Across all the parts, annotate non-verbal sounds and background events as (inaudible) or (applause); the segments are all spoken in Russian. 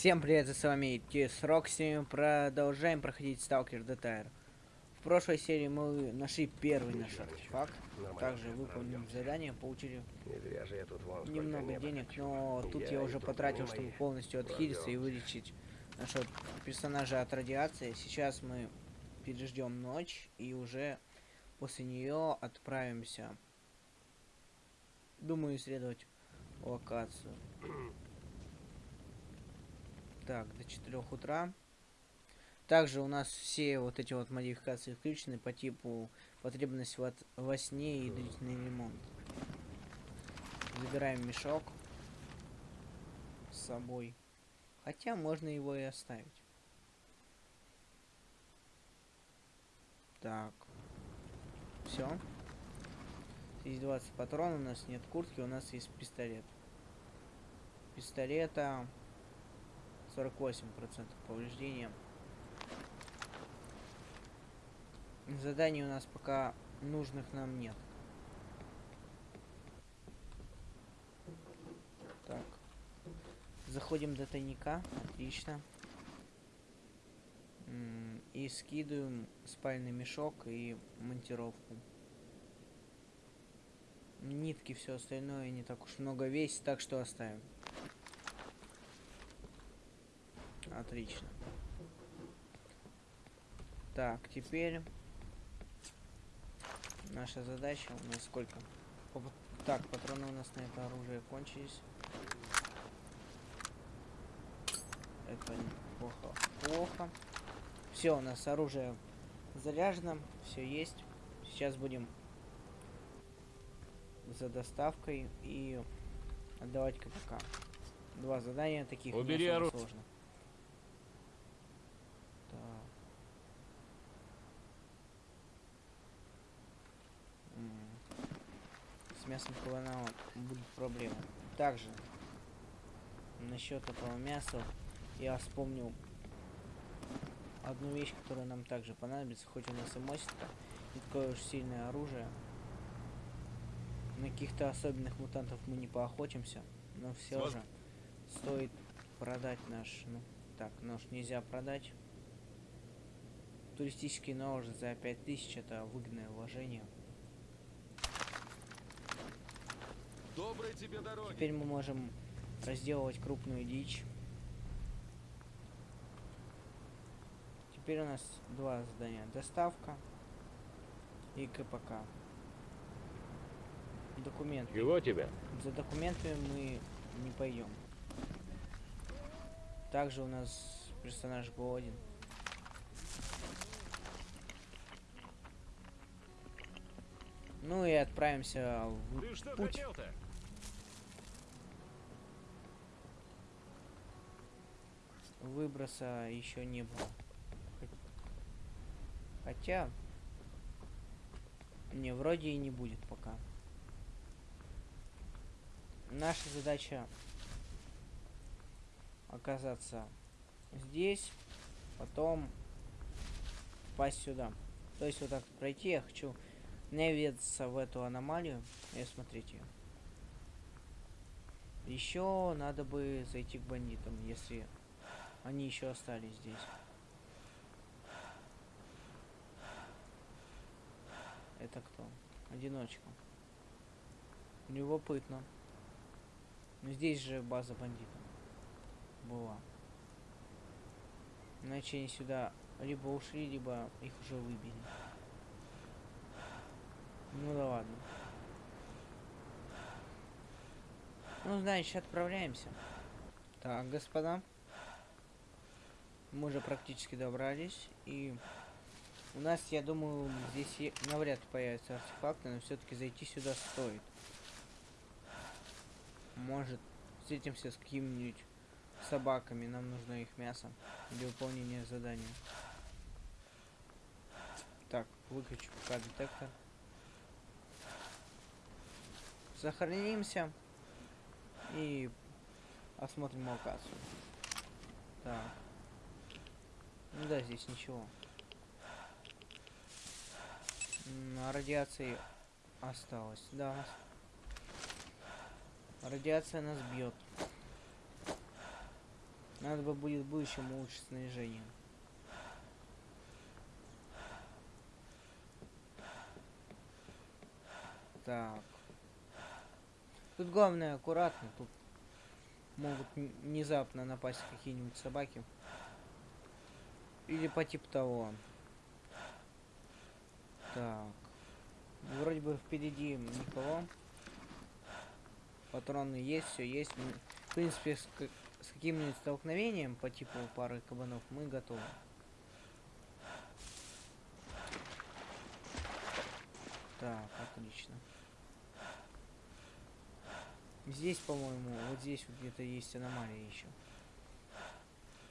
Всем привет, с вами Тис Рокси. Продолжаем проходить Сталкер ДТР. В прошлой серии мы нашли первый наш артефакт. Также выполнили задание, получили немного денег, но тут я уже потратил, чтобы полностью отхилиться и вылечить нашего персонажа от радиации. Сейчас мы переждем ночь и уже после нее отправимся. Думаю, исследовать локацию. (clears throat) Так, до 4 утра. Также у нас все вот эти вот модификации включены по типу потребность во, во сне и длительный ремонт. Забираем мешок с собой. Хотя можно его и оставить. Так. Все. Здесь 20 патронов, у нас нет куртки, у нас есть пистолет. Пистолета 48% повреждения. Заданий у нас пока нужных нам нет. Так. Заходим до тайника. Отлично. И скидываем спальный мешок и монтировку. Нитки, все остальное не так уж много весит, так что оставим. Отлично. Так, теперь наша задача у нас сколько? Так, патроны у нас на это оружие кончились. Это плохо. Плохо. Все, у нас оружие заряжено, все есть. Сейчас будем за доставкой и отдавать КПК. Два задания таких Убери не сложно. С мясом кабана будет проблема. Также насчет этого мяса я вспомнил одну вещь, которая нам также понадобится, хоть у нас и мостика, не такое уж сильное оружие. На каких-то особенных мутантов мы не поохотимся, но все же стоит продать наш, ну, так, нож нельзя продать. Туристический нож за 5000 это выгодное вложение. Доброй тебе дороги. Теперь мы можем разделывать крупную дичь. Теперь у нас два задания. Доставка и КПК. Документы. Чего тебя? За документами мы не пойдем. Также у нас персонаж голоден. Ну и отправимся в Ты что путь. Выброса еще не было. Хотя... Не, вроде и не будет пока. Наша задача оказаться здесь, потом попасть сюда. То есть вот так пройти я хочу наведаться в эту аномалию и осмотреть ее. Еще надо бы зайти к бандитам, если они еще остались здесь. Это кто? Одиночка. Любопытно. Но здесь же база бандитов была. Иначе они сюда либо ушли, либо их уже выбили. Ну да ладно. Ну, значит, отправляемся. Так, господа. Мы уже практически добрались. И у нас, я думаю, здесь навряд ли появятся артефакты, но все-таки зайти сюда стоит. Может, встретимся с какими-нибудь собаками. Нам нужно их мясо для выполнения задания. Так, выключу пока детектор. Сохранимся и осмотрим локацию. Так. Ну да, здесь ничего. На радиации осталось, да. Радиация нас бьет. Надо бы будет в будущем улучшить снаряжение. Так. Тут главное аккуратно, тут могут внезапно напасть какие-нибудь собаки. Или по типу того. Так. Вроде бы впереди никого. Патроны есть, все есть. В принципе, с, с каким-нибудь столкновением по типу пары кабанов мы готовы. Так, отлично. Здесь, по-моему, вот здесь вот где-то есть аномалия еще.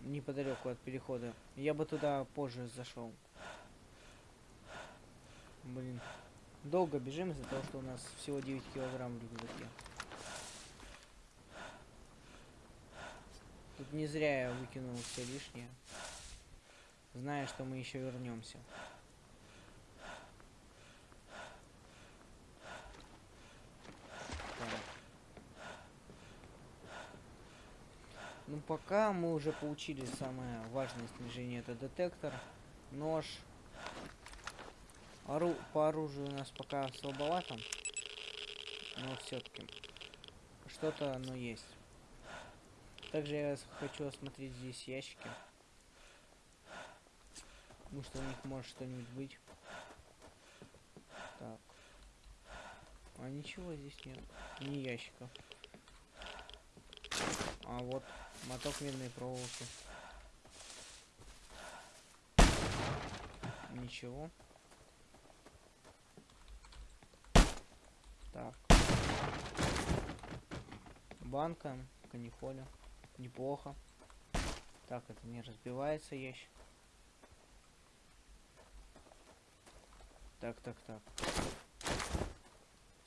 Неподалеку от перехода. Я бы туда позже зашел. Блин. Долго бежим из-за того, что у нас всего 9 килограмм в рюкзаке. Тут не зря я выкинул все лишнее. Зная, что мы еще вернемся. Так. Ну пока мы уже получили самое важное снижение, это детектор, нож. Ору- по оружию у нас пока слабовато, но все-таки что-то оно есть. Также я хочу осмотреть здесь ящики. Потому что у них может что-нибудь быть. Так. А ничего здесь нет. Ни ящиков. А вот моток медной проволоки. Ничего. Так. Банка, канифоля. Неплохо. Так, это не разбивается ящик. Так, так, так.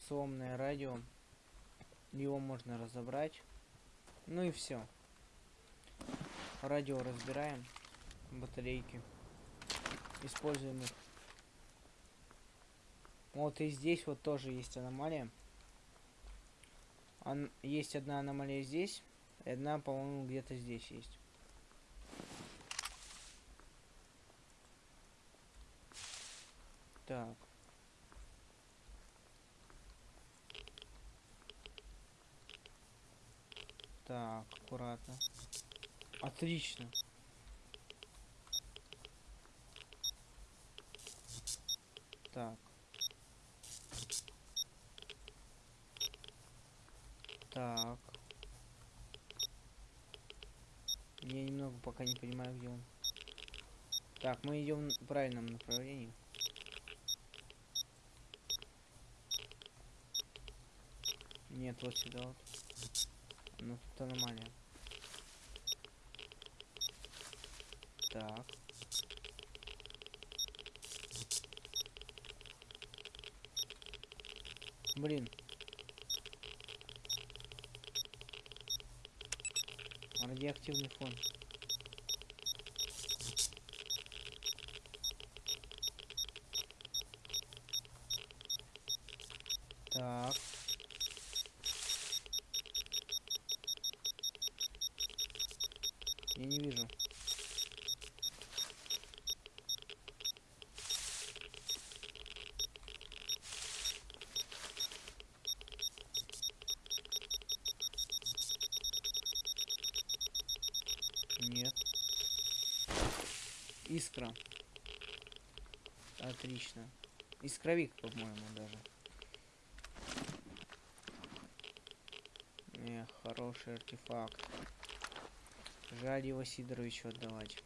Сломанное радио. Его можно разобрать. Ну и все. Радио разбираем. Батарейки. Используем их. Вот и здесь вот тоже есть аномалия. Ан- есть одна аномалия здесь. И одна, по-моему, где-то здесь есть. Так. Так, аккуратно. Отлично. Так. Так. Я немного пока не понимаю, где он. Так, мы идем в правильном направлении. Нет, вот сюда вот. Ну тут аномалия. Так. Блин. Радиоактивный фон. Так. Я не вижу. Нет. Искра. Отлично. Искровик, по-моему, даже. Эх, хороший артефакт. Жаль его Сидоровичу отдавать.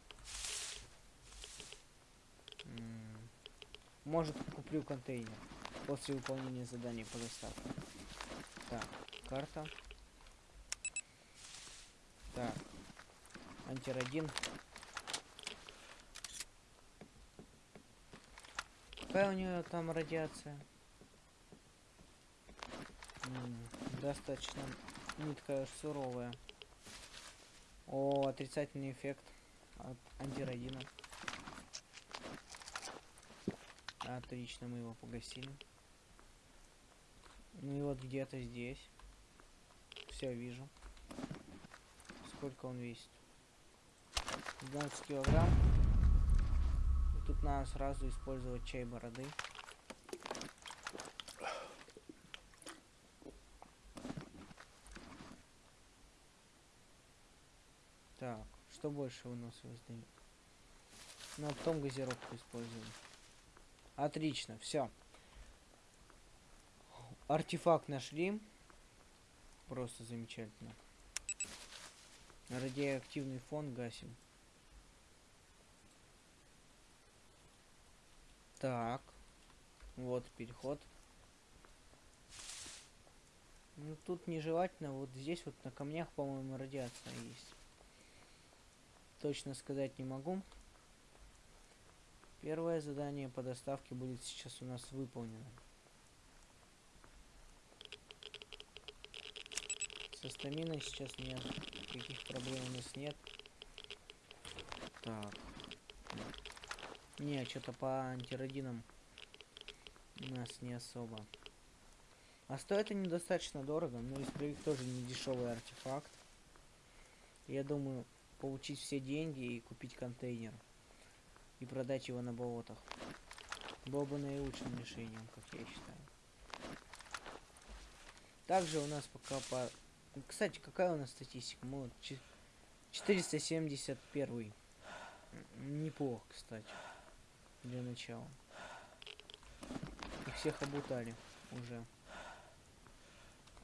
Может, куплю контейнер после выполнения задания по доставке. Так, карта. Так, антирадин. Какая у нее там радиация? Достаточно уж суровая. О, отрицательный эффект от антирадина. Отлично, мы его погасили. Ну и вот где-то здесь. Все, вижу. Сколько он весит? 12 килограмм. Тут надо сразу использовать чай бороды. Так, что больше выносливость дает? Ну, а потом газировку используем. Отлично, все. Артефакт нашли. Просто замечательно. Радиоактивный фон гасим. Так. Вот переход. Ну тут нежелательно. Вот здесь вот на камнях, по-моему, радиация есть. Точно сказать не могу. Первое задание по доставке будет сейчас у нас выполнено. Со стаминой сейчас нет. Никаких проблем у нас нет. Так. Не, что-то по антирадинам у нас не особо. А стоит они достаточно дорого, но исправик тоже не дешевый артефакт. Я думаю, получить все деньги и купить контейнер. И продать его на болотах. Было бы наилучшим решением, как я считаю. Также у нас пока по... Кстати, какая у нас статистика? Мы вот 471. Неплохо, кстати. Для начала. И всех обутали уже.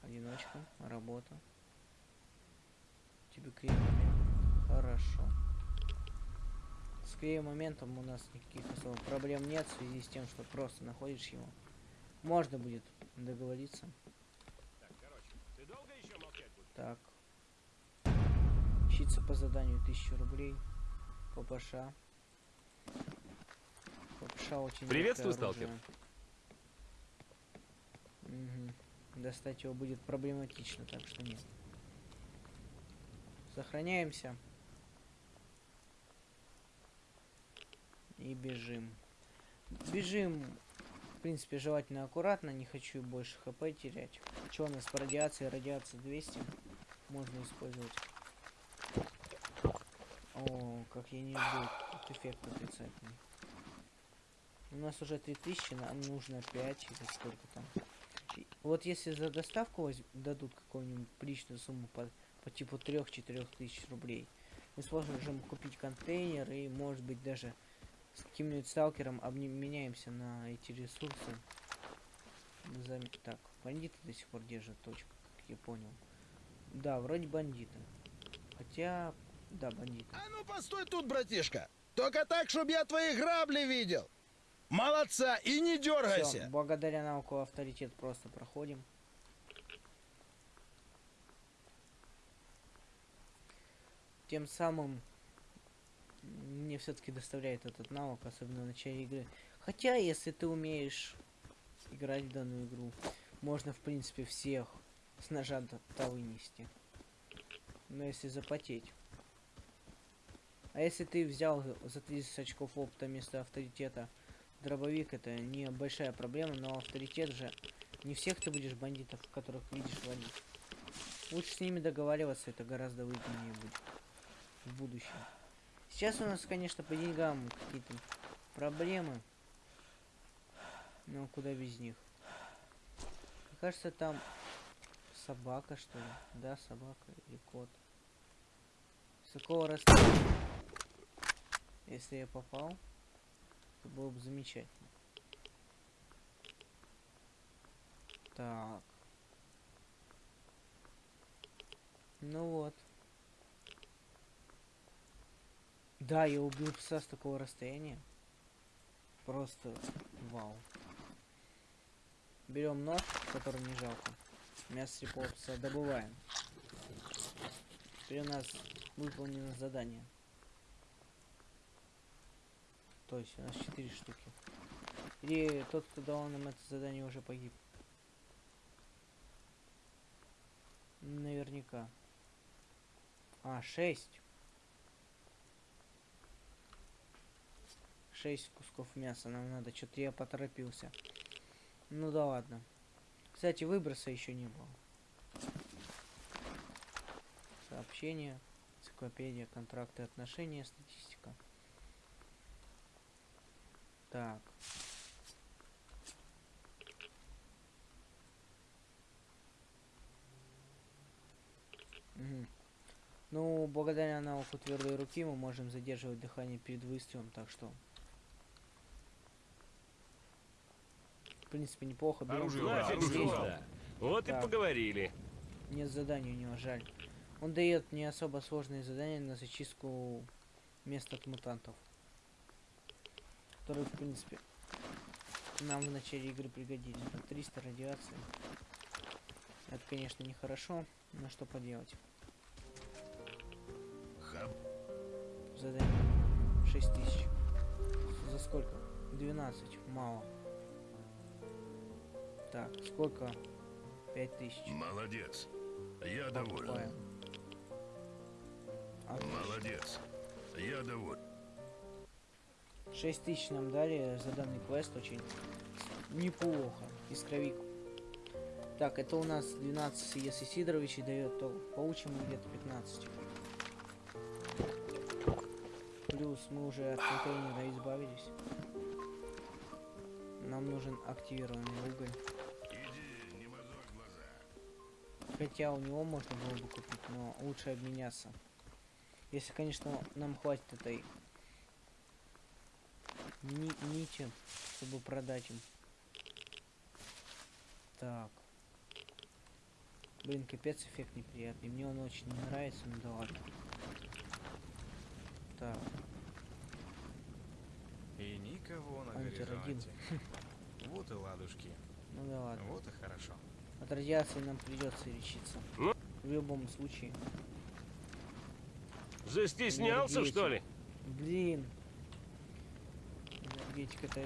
Одиночка, работа. Тебе клеим Хорошо. С клеем моментом у нас никаких особо проблем нет в связи с тем, что просто находишь его. Можно будет договориться. Так, короче, ты долго еще? Так. Учиться по заданию 1000 рублей. ППШ. Очень Приветствую, сталкер. Мгм. Достать его будет проблематично, так что нет. Сохраняемся. И бежим. Бежим, в принципе, желательно аккуратно, не хочу больше хп терять. Что у нас по радиации? Радиация 200. Можно использовать. О, как я не люблю этот эффект отрицательный. У нас уже 3000, нам нужно 5 или сколько там. Вот если за доставку дадут какую-нибудь приличную сумму по, по типу 3-4 тысяч рублей, мы сможем купить контейнер и, может быть, даже с каким-нибудь сталкером обменяемся на эти ресурсы. Так, бандиты до сих пор держат точку, как я понял. Да, вроде бандиты. Хотя, да, бандиты. А ну постой тут, братишка. Только так, чтобы я твои грабли видел. Молодца, и не Всё, дергайся. благодаря навыку авторитет просто проходим. Тем самым мне все-таки доставляет этот навык, особенно в начале игры. Хотя, если ты умеешь играть в данную игру, можно, в принципе, всех с ножа до вынести. Но если запотеть. А если ты взял за 30 очков опыта вместо авторитета дробовик это не большая проблема, но авторитет же не всех ты будешь бандитов, которых видишь валить. Лучше с ними договариваться, это гораздо выгоднее будет в будущем. Сейчас у нас, конечно, по деньгам какие-то проблемы. Но куда без них. Мне кажется, там собака, что ли? Да, собака или кот. С какого расстояния? Если я попал, это было бы замечательно. Так. Ну вот. Да, я убил пса с такого расстояния. Просто вау. Берем нож, который не жалко. Мясо слепого пса добываем. Теперь у нас выполнено задание. То есть у нас 4 штуки. Или тот, кто дал нам это задание, уже погиб. Наверняка. А, 6. 6 кусков мяса нам надо. Что-то я поторопился. Ну да ладно. Кстати, выброса еще не было. Сообщение. Энциклопедия, контракты, отношения, статистика. Так. Мгм. Ну, благодаря навыку твердой руки мы можем задерживать дыхание перед выстрелом, так что... В принципе, неплохо. Берем Оружие, здесь. оружие. Да. Вот Так. и поговорили. Нет заданий у него, жаль. Он дает не особо сложные задания на зачистку мест от мутантов. Которые, в принципе, нам в начале игры пригодились. Так, 300 радиации. Это, конечно, нехорошо, но что поделать. Хаб. Задание 6000. За сколько? 12. Мало. Так, сколько? 5000. Молодец. Я доволен. Отлично. Молодец. Я доволен. 6 тысяч нам дали за данный квест очень неплохо. Искровик. Так, это у нас 12, если Сидорович и дает, то получим где-то 15. Плюс мы уже от контейнера избавились. Нам нужен активированный уголь. Хотя у него можно было бы купить, но лучше обменяться. Если, конечно, нам хватит этой ни- нити, чтобы продать им. Так. Блин, капец эффект неприятный. Мне он очень не нравится, ну да ладно. Так, И никого на Антирадин. горизонте. (laughs) Вот и ладушки. ну да ладно. Вот и хорошо. От радиации нам придется лечиться. Ну? В любом случае. Застеснялся, что ли? Блин. Энергетика это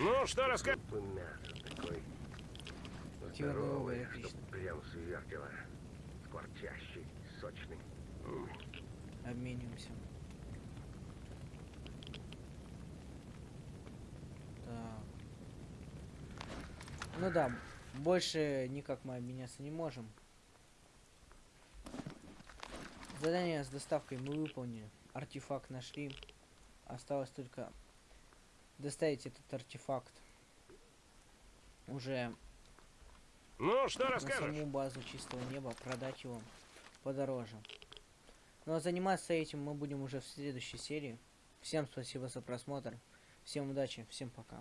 Ну, что уголь, здоровый, отлично. прям свертело. Скворчащий, сочный. Обмениваемся. Так. Ну да, больше никак мы обменяться не можем. Задание с доставкой мы выполнили. Артефакт нашли. Осталось только доставить этот артефакт уже Ну, что на расскажешь? саму базу чистого неба, продать его подороже. Но заниматься этим мы будем уже в следующей серии. Всем спасибо за просмотр. Всем удачи, всем пока.